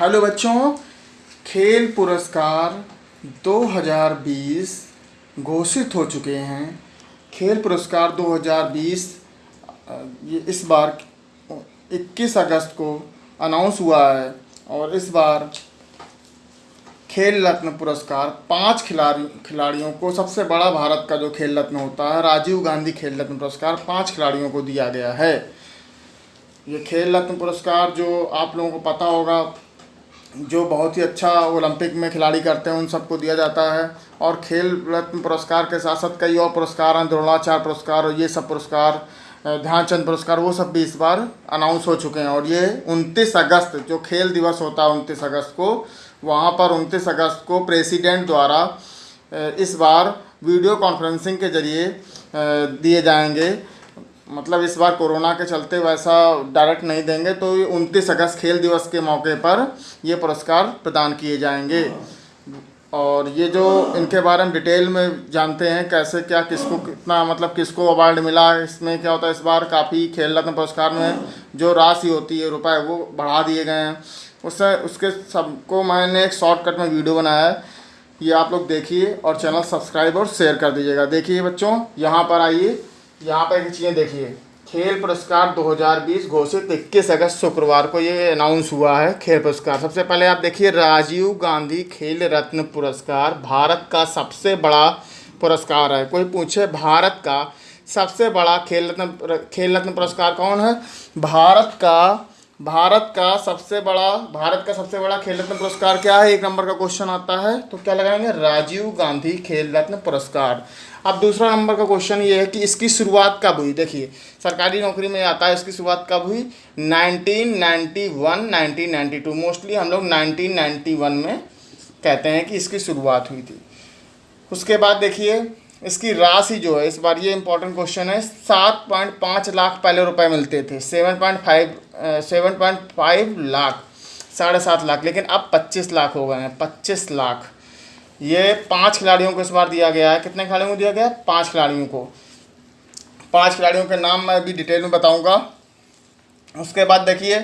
Hello बच्चों खेल पुरस्कार 2020 घोषित हो चुके हैं। खेल पुरस्कार 2020 अ, ये इस बार 21 अगस्त को अनाउंस हुआ है और इस बार खेल रत्न पुरस्कार पाँच खिलाड़ी खिलाड़ियों को सबसे बड़ा भारत का जो खेल रत्न होता है राजीव गांधी खेल रत्न पुरस्कार पाँच खिलाड़ियों को दिया गया है। ये खेल रत्न पुरस्कार जो आप लोगों को पता होगा जो बहुत ही अच्छा ओलंपिक में खिलाड़ी करते हैं, उन सबको दिया जाता है। और खेल रत्न पुरस्कार के साथ साथ कई और पुरस्कार हैं, द्रोणाचार्य पुरस्कार और ये सब पुरस्कार ध्यानचंद पुरस्कार, वो सब भी इस बार अनाउंस हो चुके हैं। और ये 29 अगस्त, जो खेल दिवस होता है 29 अगस्त को, वहाँ पर 29 अगस्त को प्रेसिडेंट द्वारा इस बार वीडियो कॉन्फ्रेंसिंग के ज़रिए दिए जाएँगे। मतलब इस बार कोरोना के चलते वैसा डायरेक्ट नहीं देंगे तो उनतीस अगस्त खेल दिवस के मौके पर ये पुरस्कार प्रदान किए जाएँगे। और ये जो इनके बारे में डिटेल में जानते हैं, कैसे क्या, किसको कितना मतलब किसको अवार्ड मिला, इसमें क्या होता है, इस बार काफ़ी खेल रत्न पुरस्कार में जो राशि होती है, रुपए, वो बढ़ा दिए गए हैं। उससे, उसके सबको मैंने एक शॉर्टकट में वीडियो बनाया है। ये आप लोग देखिए और चैनल सब्सक्राइब और शेयर कर दीजिएगा। देखिए बच्चों, यहाँ पर आइए। यहाँ पर एक चीज़ें देखिए। खेल पुरस्कार 2020 घोषित 21 अगस्त शुक्रवार को ये अनाउंस हुआ है, खेल पुरस्कार। सबसे पहले आप देखिए, राजीव गांधी खेल रत्न पुरस्कार भारत का सबसे बड़ा पुरस्कार है। कोई पूछे, भारत का सबसे बड़ा खेल रत्न खेल रत्न पुरस्कार कौन है? भारत का भारत का सबसे बड़ा, भारत का सबसे बड़ा खेल रत्न पुरस्कार क्या है? एक नंबर का क्वेश्चन आता है। तो क्या लगाएँगे? राजीव गांधी खेल रत्न पुरस्कार। अब दूसरा नंबर का क्वेश्चन ये है कि इसकी शुरुआत कब हुई? देखिए, सरकारी नौकरी में आता है, इसकी शुरुआत कब हुई? 1991 1992 मोस्टली हम लोग 1991 में कहते हैं कि इसकी शुरुआत हुई थी। उसके बाद देखिए, इसकी राशि जो है, इस बार ये इंपॉर्टेंट क्वेश्चन है, सात पॉइंट पाँच लाख पहले रुपए मिलते थे। Seven point five seven point five lakh, साढ़े सात लाख, लेकिन अब पच्चीस लाख हो गए हैं, पच्चीस लाख। ये पाँच खिलाड़ियों को इस बार दिया गया है। कितने खिलाड़ियों को दिया गया है? पाँच खिलाड़ियों को। पाँच खिलाड़ियों के नाम मैं अभी डिटेल में बताऊँगा। उसके बाद देखिए,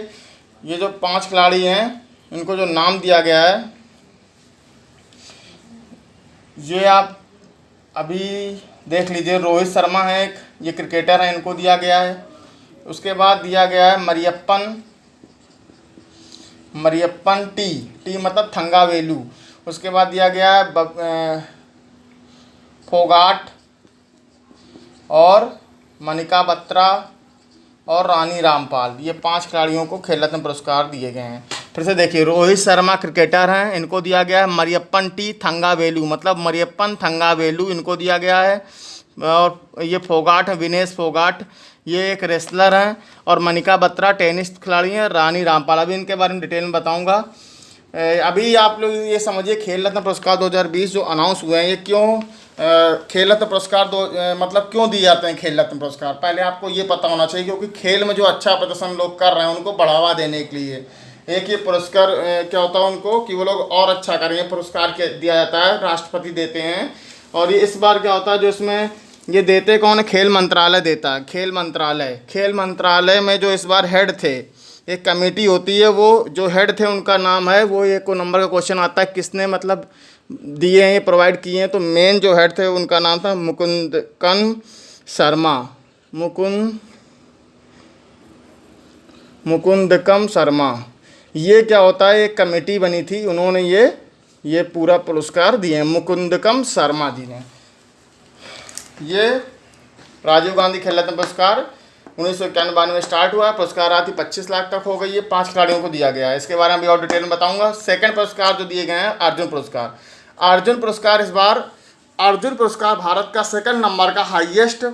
ये जो पाँच खिलाड़ी हैं, इनको जो नाम दिया गया है, ये आप अभी देख लीजिए, रोहित शर्मा है एक, ये क्रिकेटर है, इनको दिया गया है। उसके बाद दिया गया है मरियप्पन मरियप्पन टी टी मतलब थंगावेलू। उसके बाद दिया गया है फोगाट और मनिका बत्रा और रानी रामपाल। ये पाँच खिलाड़ियों को खेल रत्न पुरस्कार दिए गए हैं। फिर से देखिए, रोहित शर्मा क्रिकेटर हैं, इनको दिया गया है मरियप्पन टी थंगावेलू। मतलब मरियप्पन थंगावेलू इनको दिया गया है। और ये फोगाट है, विनेश फोगाट, ये एक रेसलर हैं, और मनिका बत्रा टेनिस खिलाड़ी हैं, रानी रामपाल। अभी इनके बारे में डिटेल में बताऊँगा। अभी आप लोग ये समझिए, खेल रत्न पुरस्कार 2020 जो अनाउंस हुए हैं, ये क्यों खेल रत्न पुरस्कार दो मतलब क्यों दिए जाते हैं खेल रत्न पुरस्कार? पहले आपको ये पता होना चाहिए, क्योंकि खेल में जो अच्छा प्रदर्शन लोग कर रहे हैं, उनको बढ़ावा देने के लिए। एक ये पुरस्कार क्या होता है उनको, कि वो लोग और अच्छा करेंगे पुरस्कार दिया जाता है, राष्ट्रपति देते हैं। और ये इस बार क्या होता है, जो इसमें ये देते कौन है? खेल मंत्रालय देता है, खेल मंत्रालय। खेल मंत्रालय में जो इस बार हेड थे एक कमेटी होती है, वो जो हेड थे उनका नाम है, वो एक नंबर का क्वेश्चन आता है, किसने मतलब दिए हैं प्रोवाइड किए हैं तो मेन जो हेड थे उनका नाम था मुकुंद कन शर्मा। मुकुंद, मुकुंदकम शर्मा। ये क्या होता है, एक कमेटी बनी थी, उन्होंने ये ये पूरा पुरस्कार दिए हैं, मुकुंदकम शर्मा जी ने। ये राजीव गांधी खेल रत्न पुरस्कार उन्नीस सौ इक्यानवे में स्टार्ट हुआ, पुरस्कार राशि पच्चीस लाख तक हो गई है, पाँच खिलाड़ियों को दिया गया है। इसके बारे में भी और डिटेल में बताऊँगा। सेकंड पुरस्कार जो दिए गए हैं, अर्जुन पुरस्कार। अर्जुन पुरस्कार इस बार, अर्जुन पुरस्कार भारत का सेकंड नंबर का हाईएस्ट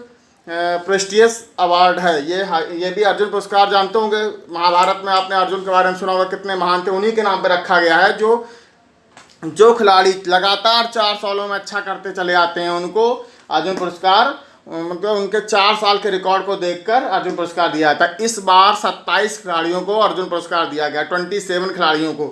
प्रेस्टियस अवार्ड है। ये ये भी अर्जुन पुरस्कार जानते होंगे। महाभारत में आपने अर्जुन के बारे में सुना होगा, कितने महान थे, उन्हीं के नाम पर रखा गया है, जो जो खिलाड़ी लगातार चार सालों में अच्छा करते चले आते हैं उनको। अर्जुन पुरस्कार मतलब उनके चार साल के रिकॉर्ड को देखकर अर्जुन पुरस्कार दिया है। इस बार 27 खिलाड़ियों को अर्जुन पुरस्कार दिया गया 27 खिलाड़ियों को।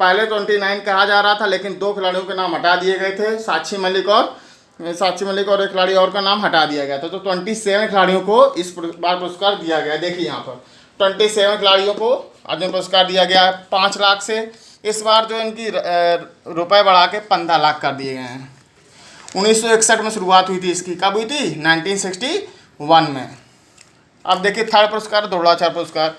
पहले 29 कहा जा रहा था, लेकिन दो खिलाड़ियों के नाम हटा दिए गए थे, साक्षी मलिक और, साक्षी मलिक और एक खिलाड़ी और का नाम हटा दिया गया था। तो ट्वेंटी सेवन खिलाड़ियों को इस बार पुरस्कार दिया गया। देखिए यहाँ पर ट्वेंटी सेवन खिलाड़ियों को अर्जुन पुरस्कार दिया गया है, पाँच लाख से। इस बार जो इनकी रुपए बढ़ा के पंद्रह लाख कर दिए गए हैं। उन्नीस सौ इकसठ में शुरुआत हुई थी इसकी। कब हुई थी? 1961 में। अब देखिए, थर्ड पुरस्कार, द्रोणाचार्य पुरस्कार।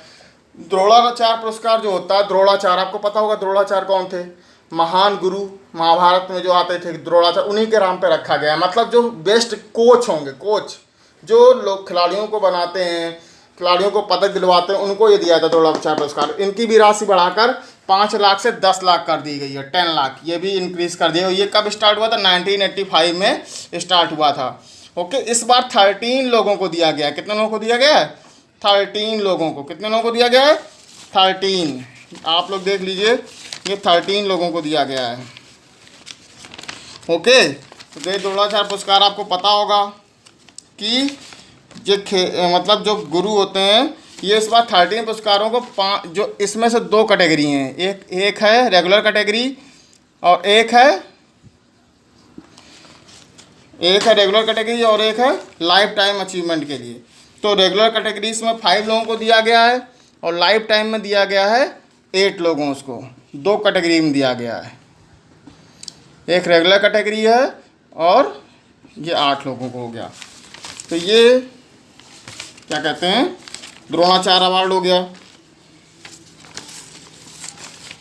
द्रोणाचार्य पुरस्कार जो होता है, द्रोणाचार्य, आपको पता होगा द्रोणाचार्य कौन थे? महान गुरु महाभारत में जो आते थे, द्रोणाचार्य, उन्हीं के नाम पे रखा गया मतलब जो बेस्ट कोच होंगे कोच जो लोग खिलाड़ियों को बनाते हैं, खिलाड़ियों को पदक दिलवाते हैं, उनको ये दिया था द्रोणाचार्य पुरस्कार। इनकी भी राशि बढ़ाकर पाँच लाख से दस लाख कर दी गई है, टेन लाख। ये भी इंक्रीज कर दिया ये कब स्टार्ट हुआ था? नाइनटीन एट्टी फाइव में स्टार्ट हुआ था। ओके इस बार थर्टीन लोगों को दिया गया कितने लोगों को दिया गया है? थर्टीन लोगों को। कितने लोगों को दिया गया है? थर्टीन आप लोग देख लीजिए, ये थर्टीन लोगों को दिया गया है। ओके तो ये द्रोणाचार्य पुरस्कार आपको पता होगा कि जो मतलब जो गुरु होते हैं ये इस बार थर्टीन पुरस्कारों को पाँच जो इसमें से दो कैटेगरी हैं। एक एक है रेगुलर कैटेगरी और एक है एक है रेगुलर कैटेगरी और एक है लाइफ टाइम अचीवमेंट के लिए। तो रेगुलर कैटेगरीज में फाइव लोगों को दिया गया है और लाइफ टाइम में दिया गया है एट लोगों उसको। दो कैटेगरी में दिया गया है। एक रेगुलर कैटेगरी है और ये आठ लोगों को हो गया। तो ये क्या कहते हैं? द्रोणाचार्य अवार्ड हो गया।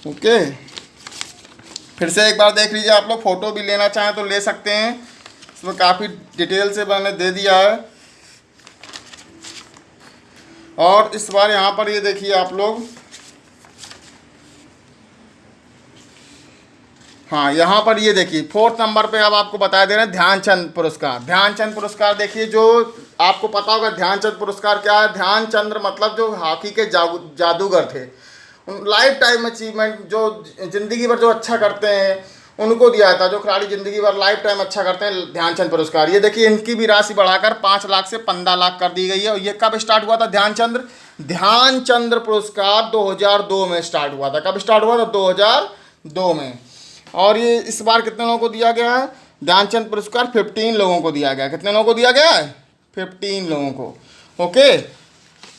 ओके। फिर से एक बार देख लीजिए, आप लोग फ़ोटो भी लेना चाहें तो ले सकते हैं। इसमें काफ़ी डिटेल से मैंने दे दिया है। और इस बार यहाँ पर ये देखिए आप लोग। हाँ यहाँ पर ये देखिए, फोर्थ नंबर पे अब आपको बता दे रहे हैं ध्यानचंद पुरस्कार। ध्यानचंद पुरस्कार देखिए, जो आपको पता होगा ध्यानचंद पुरस्कार क्या है? ध्यानचंद्र मतलब जो हॉकी के जादूगर थे। लाइफ टाइम अचीवमेंट जो ज़िंदगी भर जो अच्छा करते हैं, उनको दिया था। जो खिलाड़ी ज़िंदगी भर लाइफ टाइम अच्छा करते हैं, ध्यानचंद पुरस्कार। ये देखिए, इनकी भी राशि बढ़ाकर पाँच लाख से पंद्रह लाख कर दी गई है। और ये कब स्टार्ट हुआ था ध्यानचंद्र ध्यानचंद्र पुरस्कार 2002 में स्टार्ट हुआ था। कब स्टार्ट हुआ था? 2002 में। और ये इस बार कितने लोगों को दिया गया है? ध्यानचंद पुरस्कार फिफ्टीन लोगों को दिया गया कितने लोगों को दिया गया है? फिफ्टीन लोगों को। ओके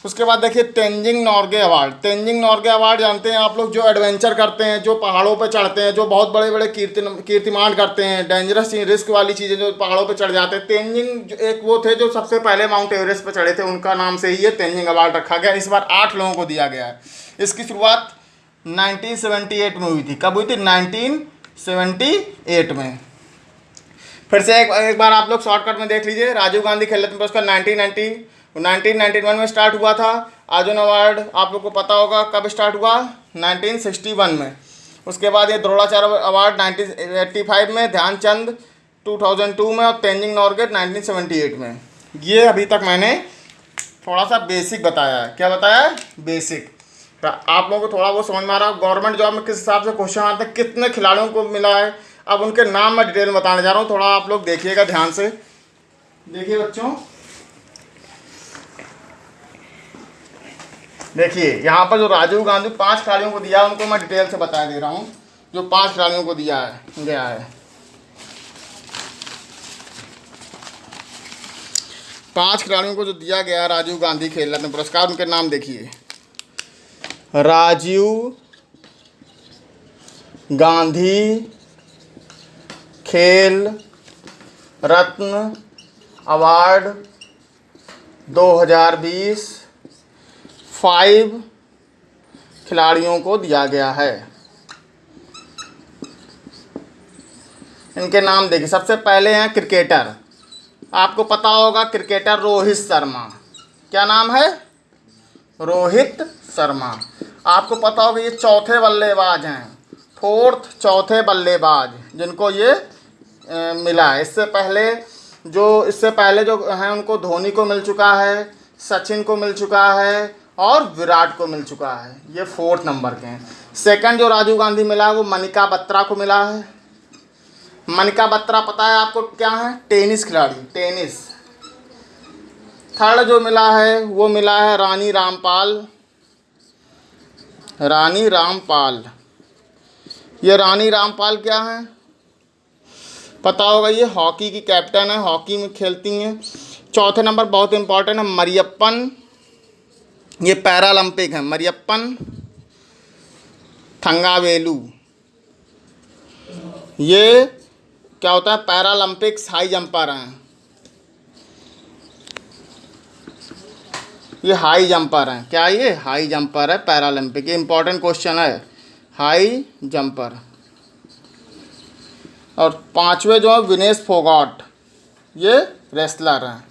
उसके बाद देखिए तेंजिंग नॉर्गे अवार्ड तेंजिंग नॉर्गे अवार्ड जानते हैं आप लोग, जो एडवेंचर करते हैं, जो पहाड़ों पर चढ़ते हैं, जो बहुत बड़े बड़े कीर्ति कीर्तिमान करते हैं डेंजरस रिस्क वाली चीज़ें जो पहाड़ों पर चढ़ जाते हैं। तेंजिंग एक वो थे जो सबसे पहले माउंट एवरेस्ट पर चढ़े थे, उनका नाम से ही ये तेंजिंग अवार्ड रखा गया। इस बार आठ लोगों को दिया गया है। इसकी शुरुआत 1978 में हुई थी। कब हुई थी? 19 सेवेंटी एट में। फिर से एक, एक बार आप लोग शॉर्टकट में देख लीजिए। राजीव गांधी खेल रत्न पुरस्कार nineteen ninety nineteen ninety one में स्टार्ट हुआ था। अर्जुन अवार्ड आप लोग को पता होगा कब स्टार्ट हुआ? नाइनटीन सिक्सटी वन में। उसके बाद ये Dronacharya award nineteen eighty five में ध्यानचंद टू थाउज़ेंड टू में और Tenzing Norgay nineteen seventy eight में। ये अभी तक मैंने थोड़ा सा बेसिक बताया है। क्या बताया है? बेसिक आप लोगों को थोड़ा बहुत समझ में आ रहा है गवर्नमेंट जॉब में किस हिसाब से क्वेश्चन आते हैं कितने खिलाड़ियों को मिला है अब उनके नाम मैं डिटेल में बताने जा रहा हूँ, थोड़ा आप लोग देखिएगा ध्यान से। देखिए बच्चों। देखिए, यहाँ पर जो राजीव गांधी पाँच खिलाड़ियों को दिया उनको मैं डिटेल से बता दे रहा हूँ। जो पाँच खिलाड़ियों को दिया है, गया है। पाँच खिलाड़ियों को जो दिया गया राजीव गांधी खेल रत्न पुरस्कार, उनके नाम देखिए। राजीव गांधी खेल, रत्न, अवार्ड 2020 फाइव खिलाड़ियों को दिया गया है। इनके नाम देखिए, सबसे पहले हैं क्रिकेटर। आपको पता होगा क्रिकेटर रोहित शर्मा। क्या नाम है? रोहित शर्मा। आपको पता होगा ये चौथे बल्लेबाज हैं। फोर्थ, चौथे बल्लेबाज, जिनको ये मिला। इससे पहले जो, इससे पहले जो हैं, उनको धोनी को मिल चुका है, सचिन को मिल चुका है और विराट को मिल चुका है। ये फोर्थ नंबर के हैं। सेकंड जो राजीव गांधी मिला है, वो मनिका बत्रा को मिला है। मनिका बत्रा पता है आपको क्या है? टेनिस खिलाड़ी, टेनिस। थर्ड जो मिला है, वो मिला है रानी रामपाल। रानी रामपाल। ये रानी रामपाल क्या है? पता होगा ये हॉकी की कैप्टन है, हॉकी में खेलती हैं। चौथे नंबर बहुत इंपॉर्टेंट है, मरियप्पन। ये पैरालंपिक है, मरियप्पन। थंगावेलू। ये क्या होता है, पैरालंपिक्स हाई जंपर हैं। ये हाई जंपर हैं। क्या ये? हाई जंपर है, पैरालंपिक। ये इंपॉर्टेंट क्वेश्चन है। High jumper. और पांचवे जो है विनेश फोगाट। ये रेसलर हैं।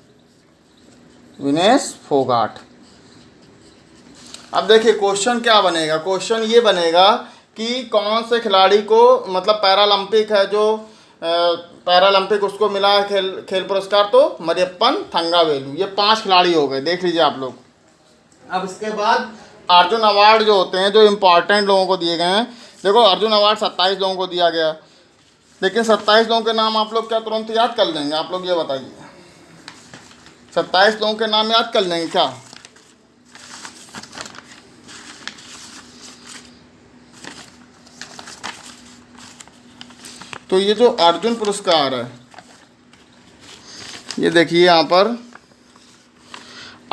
विनेश फोगाट। अब देखिए क्वेश्चन क्या बनेगा? क्वेश्चन ये बनेगा कि कौन से खिलाड़ी को मतलब पैरालंपिक है जो पैरालंपिक उसको मिला है खेल खेल पुरस्कार तो मरियप्पन थंगावेलू। ये पाँच खिलाड़ी हो गए देख लीजिए आप लोग। अब इसके बाद अर्जुन अवार्ड जो होते हैं जो इम्पोर्टेंट लोगों को दिए गए हैं। देखो अर्जुन अवार्ड सत्ताईस लोगों को दिया गया। लेकिन सत्ताईस लोगों के नाम आप लोग क्या तुरंत याद कर लेंगे? आप लोग ये बताइए। सत्ताईस लोगों के नाम याद कर लेंगे क्या? तो ये जो अर्जुन पुरस्कार है, ये देखिए यहाँ पर।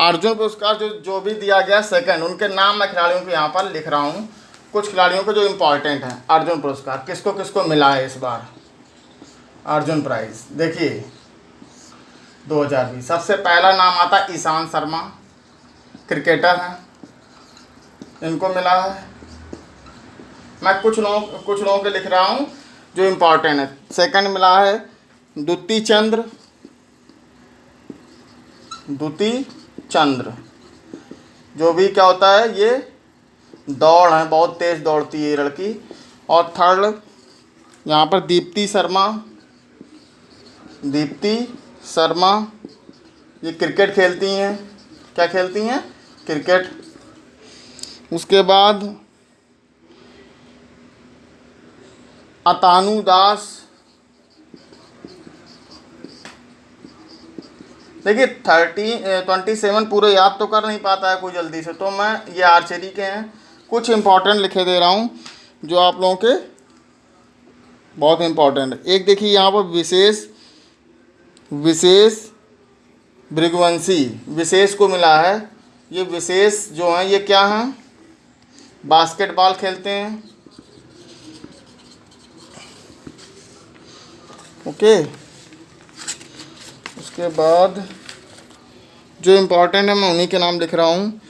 अर्जुन पुरस्कार जो जो भी दिया गया सेकंड उनके नाम मैं खिलाड़ियों को यहाँ पर लिख रहा हूँ। कुछ खिलाड़ियों को जो इम्पोर्टेंट हैं, अर्जुन पुरस्कार, किसको किसको मिला है इस बार? अर्जुन प्राइज। देखिए 2020 सबसे पहला नाम आता ईशान शर्मा, क्रिकेटर हैं। इनको मिला है। मैं कुछ लोगों कुछ लोगों के लिख रहा हूँ, जो इम्पोर्टेंट है। सेकंड मिला है द्युति चंद्र। द्युति चंद्र। जो भी क्या होता है, ये दौड़ है, बहुत तेज़ दौड़ती है ये लड़की। और थर्ड यहाँ पर दीप्ति शर्मा। दीप्ति, शर्मा, ये क्रिकेट खेलती हैं। क्या खेलती हैं? क्रिकेट। उसके बाद अतानु दास। देखिए थर्टी ट्वेंटी सेवन पूरे याद तो कर नहीं पाता है कोई जल्दी से तो मैं ये आर्चरी के हैं। कुछ इंपॉर्टेंट लिखे दे रहा हूँ, जो आप लोगों के बहुत इंपॉर्टेंट एक देखिए, यहाँ पर विशेष विशेष भृगवंशी, विशेष को मिला है। ये विशेष जो हैं, ये क्या हैं? बास्केटबॉल खेलते हैं। ओके। उसके बाद जो इम्पोर्टेंट है, मैं उन्हीं के नाम लिख रहा हूँ।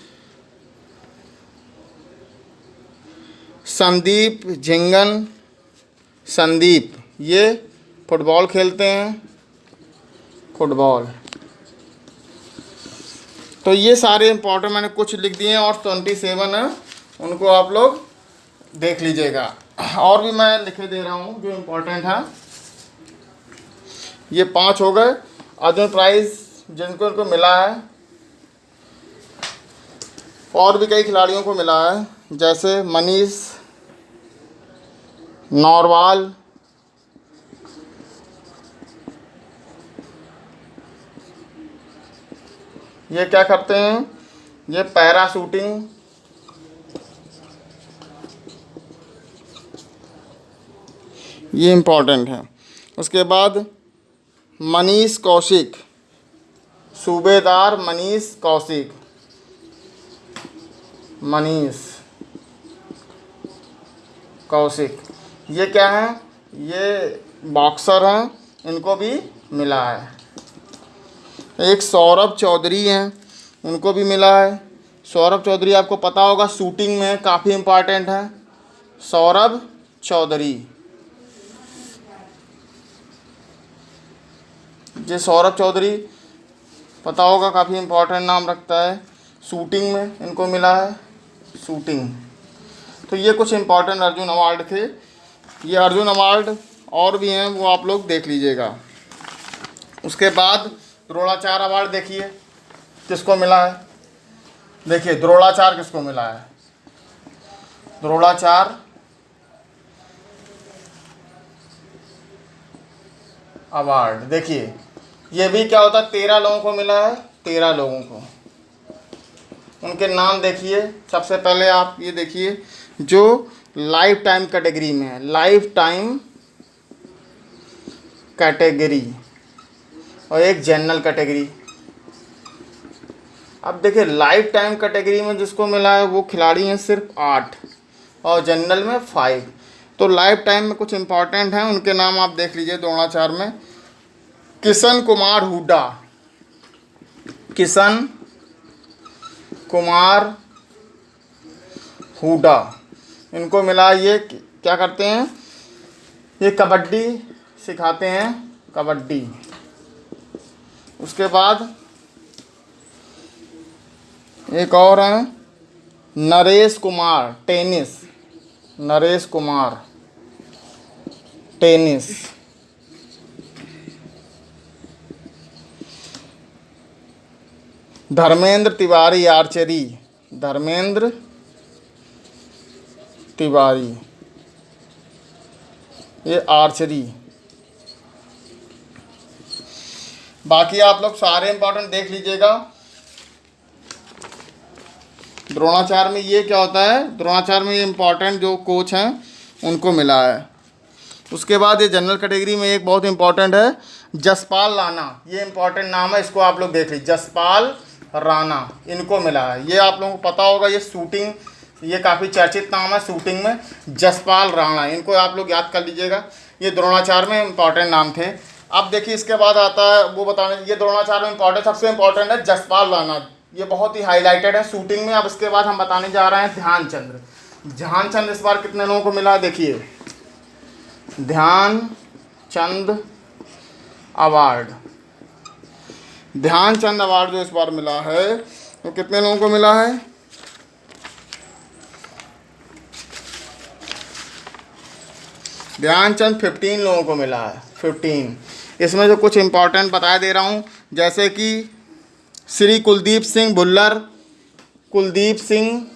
संदीप झिंगन, संदीप, ये फुटबॉल खेलते हैं। फुटबॉल। तो ये सारे इम्पोर्टेंट मैंने कुछ लिख दिए हैं और ट्वेंटी सेवन है, उनको आप लोग देख लीजिएगा। और भी मैं लिखे दे रहा हूँ जो इम्पोर्टेंट है। ये पाँच हो गए। अर्जुन प्राइज जिनको इनको मिला है, और भी कई खिलाड़ियों को मिला है, जैसे मनीष, नौरवाल ये क्या करते हैं? ये पैराशूटिंग। ये इम्पोर्टेंट है। उसके बाद मनीष कौशिक। सूबेदार मनीष कौशिक। मनीष कौशिक। ये क्या है? ये बॉक्सर हैं। इनको भी मिला है। एक सौरभ चौधरी हैं, उनको भी मिला है। सौरभ चौधरी, आपको पता होगा, शूटिंग में काफ़ी इंपॉर्टेंट है। सौरभ चौधरी। ये सौरभ चौधरी, पता होगा, काफ़ी इम्पोर्टेंट नाम रखता है। शूटिंग में इनको मिला है, शूटिंग। तो ये कुछ इम्पोर्टेंट अर्जुन अवार्ड थे। ये अर्जुन अवार्ड और भी हैं, वो आप लोग देख लीजिएगा। उसके बाद द्रोणाचार अवार्ड देखिए, किसको मिला है? देखिए द्रोणाचार किसको मिला है? द्रोणाचार अवार्ड, देखिए, ये भी क्या होता है, तेरह लोगों को मिला है, तेरह लोगों को। उनके नाम देखिए, सबसे पहले आप ये देखिए, जो लाइफ टाइम कैटेगरी में है लाइफ टाइम कैटेगरी और एक जनरल कैटेगरी अब देखिए लाइफ टाइम कैटेगरी में जिसको मिला है, वो खिलाड़ी हैं सिर्फ़ आठ और जनरल में फाइव तो लाइफ टाइम में कुछ इंपॉर्टेंट हैं, उनके नाम आप देख लीजिए द्रोणाचार्य में। किशन कुमार हुडा किशन कुमार हुडा इनको मिला ये, क्या करते हैं? ये कबड्डी सिखाते हैं, कबड्डी। उसके बाद एक और है, Naresh Kumar, tennis. Naresh Kumar, tennis. Dharmendra Tiwari archery. Dharmendra Tiwari. ये आर्चरी। बाकी आप लोग सारे इंपॉर्टेंट देख लीजिएगा। द्रोणाचार्य में ये क्या होता है? द्रोणाचार्य में ये इंपॉर्टेंट जो कोच हैं, उनको मिला है। उसके बाद ये जनरल कैटेगरी में एक बहुत इंपॉर्टेंट है, जसपाल राणा। ये इंपॉर्टेंट नाम है, इसको आप लोग देख लीजिए। जसपाल राणा, इनको मिला है। ये आप लोगों को पता होगा, ये शूटिंग ये काफ़ी चर्चित नाम है शूटिंग में। जसपाल राणा, इनको आप लोग याद कर लीजिएगा। ये द्रोणाचार में इंपॉर्टेंट नाम थे। अब देखिए इसके बाद आता है, वो बताने, ये द्रोणाचार्य इंपॉर्टेंट सबसे इंपॉर्टेंट है जसपाल राणा। ये बहुत ही हाईलाइटेड है शूटिंग में। अब इसके बाद हम बताने जा रहे हैं ध्यानचंद्र ध्यानचंद इस बार कितने लोगों को मिला है, देखिए। ध्यान चंद अवार्ड। ध्यानचंद अवार्ड जो इस बार मिला है, वो तो कितने लोगों को मिला है? ध्यानचंद फिफ्टीन लोगों को मिला है फिफ्टीन इसमें जो कुछ इंपॉर्टेंट बता दे रहा हूँ, जैसे कि श्री कुलदीप सिंह भुल्लर कुलदीप सिंह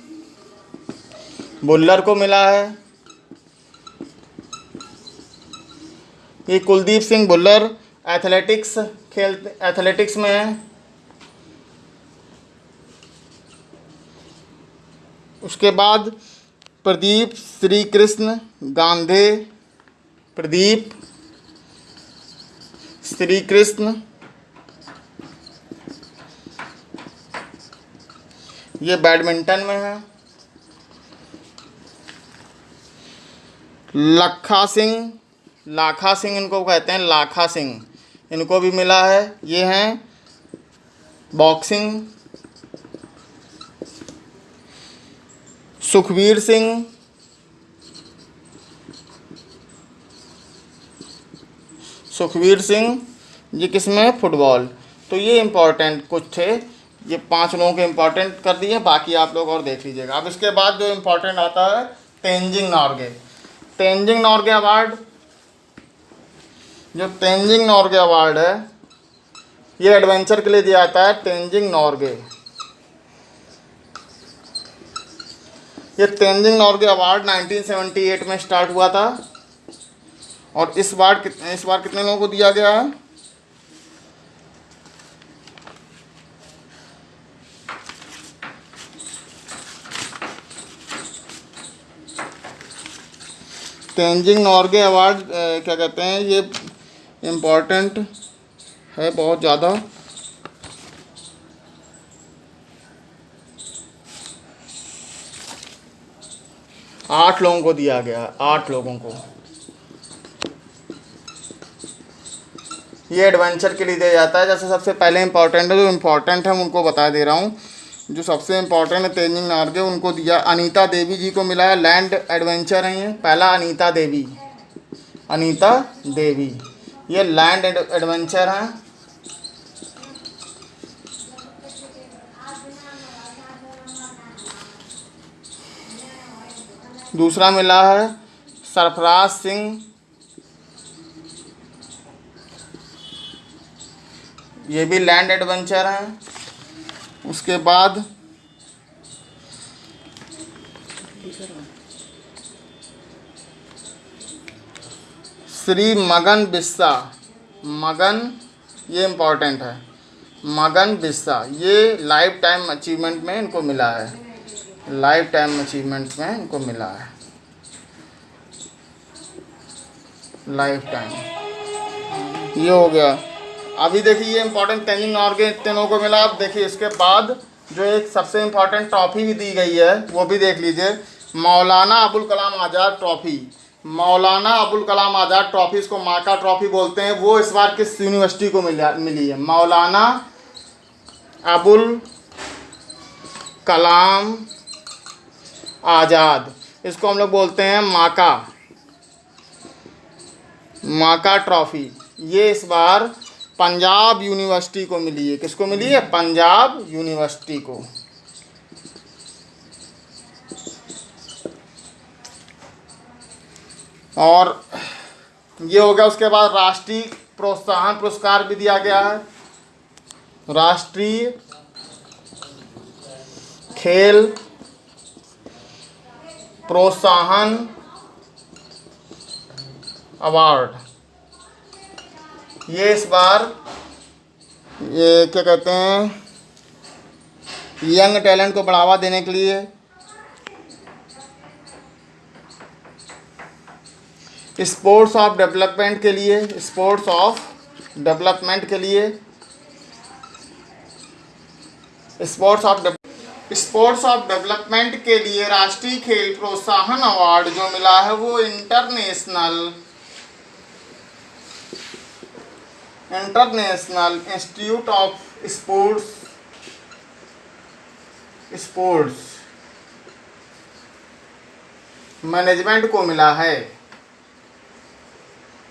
भुल्लर को मिला है। ये कुलदीप सिंह भुल्लर एथलेटिक्स खेल एथलेटिक्स में है। उसके बाद प्रदीप श्री कृष्ण गांधी, प्रदीप श्री कृष्ण ये बैडमिंटन में है। लखा सिंह, लाखा सिंह इनको कहते हैं, लाखा सिंह। इनको भी मिला है। ये हैं बॉक्सिंग सुखवीर सिंह सुखवीर सिंह ये किसमें फुटबॉल। तो ये इम्पोर्टेंट कुछ थे। ये पाँच लोगों के इम्पोर्टेंट कर दिए। बाकी आप लोग और देख लीजिएगा। अब इसके बाद जो इम्पोर्टेंट आता है, तेंजिंग नॉर्गे। तेंजिंग नॉर्गे अवार्ड। जो तेंजिंग नॉर्गे अवार्ड है, ये एडवेंचर के लिए दिया जाता है, तेंजिंग नॉर्गे। ये तेंजिंग नॉर्गे अवार्ड 1978 में स्टार्ट हुआ था। और इस बार कितने इस बार कितने लोगों को दिया गया है? तेंजिंग नॉर्गे अवार्ड क्या कहते हैं, ये इम्पोर्टेंट है बहुत ज़्यादा। आठ लोगों को दिया गया, आठ लोगों को। ये एडवेंचर के लिए दिया जाता है। जैसे सबसे पहले इंपॉर्टेंट है, जो इम्पोर्टेंट है उनको बता दे रहा हूँ। जो सबसे इम्पोर्टेंट है तेजिंग नार्गे उनको दिया। अनीता देवी जी को मिला है। लैंड एडवेंचर है ये। पहला अनीता देवी अनीता देवी ये लैंड एडवेंचर हैं। दूसरा मिला है सरफराज सिंह। ये भी लैंड एडवेंचर हैं। उसके बाद श्री मगन बिस्सा। मगन, ये इम्पोर्टेंट है। मगन बिस्सा, ये लाइफ टाइम अचीवमेंट में इनको मिला है। लाइफ टाइम अचीवमेंट में इनको मिला है। लाइफ टाइम ये हो गया। अभी देखिए ये इंपॉर्टेंट टेनिंग ऑर्गेन तीनों को मिला। अब देखिए इसके बाद जो एक सबसे इंपॉर्टेंट ट्रॉफी भी दी गई है, वो भी देख लीजिए। मौलाना अबुल कलाम आज़ाद ट्रॉफी मौलाना अबुल कलाम आज़ाद ट्रॉफी इसको माका ट्रॉफी बोलते हैं। वो इस बार किस यूनिवर्सिटी को मिला, मिली है? मौलाना अबुल कलाम आज़ाद। इसको हम लोग बोलते हैं माका। माका ट्रॉफी ये इस बार पंजाब यूनिवर्सिटी को मिली है। किसको मिली है? पंजाब यूनिवर्सिटी को। और ये हो गया, उसके बाद राष्ट्रीय प्रोत्साहन पुरस्कार भी दिया गया है। राष्ट्रीय खेल प्रोत्साहन अवार्ड। ये इस बार, ये क्या कहते हैं, यंग टैलेंट को बढ़ावा देने के लिए। स्पोर्ट्स ऑफ़ डेवलपमेंट के लिए, स्पोर्ट्स ऑफ़ डेवलपमेंट के लिए। Sports of sports of development के लिए राष्ट्रीय खेल प्रोत्साहन अवार्ड जो मिला है वो international international institute of sports sports management को मिला है।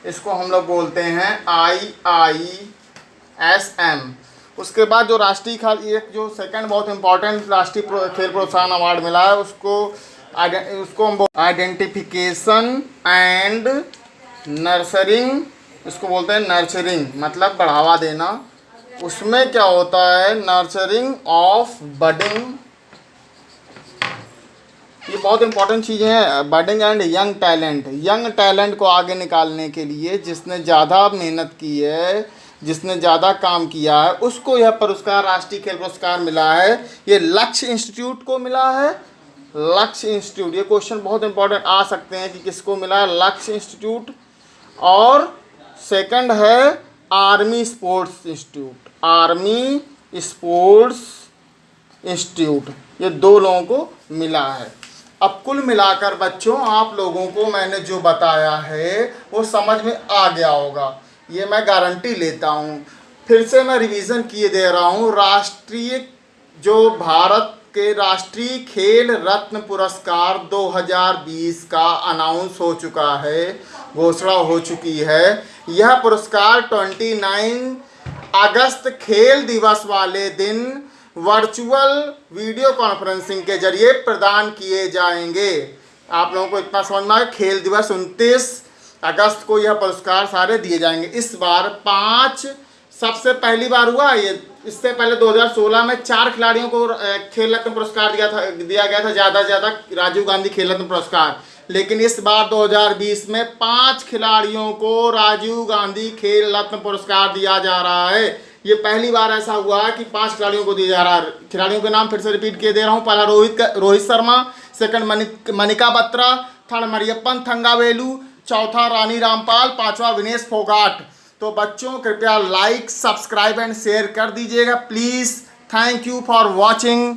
इसको हम लोग बोलते हैं आई आई एस एम उसके बाद जो राष्ट्रीय खाल एक जो सेकंड बहुत इंपॉर्टेंट राष्ट्रीय प्रो, खेल प्रोत्साहन अवार्ड मिला है उसको उसको हम आइडेंटिफिकेशन एंड नर्सरिंग इसको बोलते हैं नर्चरिंग मतलब बढ़ावा देना। उसमें क्या होता है? नर्चरिंग ऑफ़ बडिंग ये बहुत इंपॉर्टेंट चीज़ें हैं budding and young talent young talent को आगे निकालने के लिए जिसने ज़्यादा मेहनत की है, जिसने ज़्यादा काम किया है, उसको यह पुरस्कार, राष्ट्रीय खेल पुरस्कार मिला है। ये लक्ष्य इंस्टीट्यूट को मिला है। लक्ष्य इंस्टीट्यूट ये क्वेश्चन बहुत इंपॉर्टेंट आ सकते हैं कि किसको मिला है? लक्ष्य इंस्टीट्यूट और सेकंड है army sports institute. Army sports institute. ये दो लोगों को मिला है। अब कुल मिलाकर बच्चों, आप लोगों को मैंने जो बताया है, वो समझ में आ गया होगा। ये मैं गारंटी लेता हूँ। फिर से मैं रिवीजन किए दे रहा हूँ। राष्ट्रीय जो भारत के राष्ट्रीय खेल रत्न पुरस्कार 2020 का अनाउंस हो चुका है, घोषणा हो चुकी है। यह पुरस्कार 29 अगस्त खेल दिवस वाले दिन वर्चुअल वीडियो कॉन्फ्रेंसिंग के ज़रिए प्रदान किए जाएँगे। आप लोगों को इतना समझ में आए खेल दिवस उनतीस अगस्त को यह पुरस्कार सारे दिए जाएँगे। इस बार पाँच सबसे पहली बार हुआ ये। इससे पहले 2016 में चार खिलाड़ियों को खेल रत्न पुरस्कार दिया था, दिया गया था, ज़्यादा से ज़्यादा राजीव गांधी खेल रत्न पुरस्कार। लेकिन इस बार 2020 में पाँच खिलाड़ियों को राजीव गांधी खेल रत्न पुरस्कार दिया जा रहा है। ये पहली बार ऐसा हुआ है कि पाँच खिलाड़ियों को दिया जा रहा है। खिलाड़ियों के नाम फिर से रिपीट किए दे रहा हूँ। पहला रोहित रोहित शर्मा, सेकंड मनिक बत्रा, थर्ड मरियप्पन थंगावेलू, चौथा रानी रामपाल, पांचवा विनेश फोगाट। तो बच्चों कृपया लाइक सब्सक्राइब एंड शेयर कर दीजिएगा। Please thank you for watching